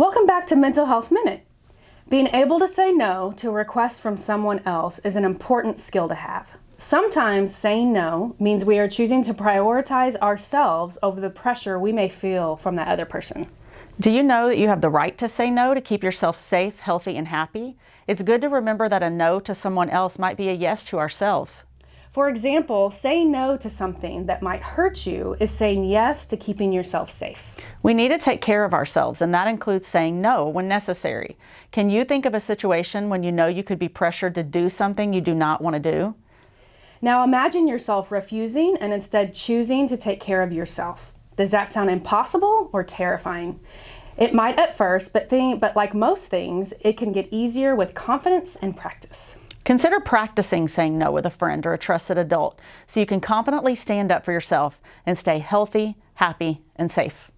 Welcome back to Mental Health Minute. Being able to say no to a request from someone else is an important skill to have. Sometimes saying no means we are choosing to prioritize ourselves over the pressure we may feel from that other person. Do you know that you have the right to say no to keep yourself safe, healthy, and happy? It's good to remember that a no to someone else might be a yes to ourselves. For example, saying no to something that might hurt you is saying yes to keeping yourself safe. We need to take care of ourselves, and that includes saying no when necessary. Can you think of a situation when you know you could be pressured to do something you do not want to do? Now imagine yourself refusing and instead choosing to take care of yourself. Does that sound impossible or terrifying? It might at first, but, think, but like most things, it can get easier with confidence and practice. Consider practicing saying no with a friend or a trusted adult so you can confidently stand up for yourself and stay healthy, happy, and safe.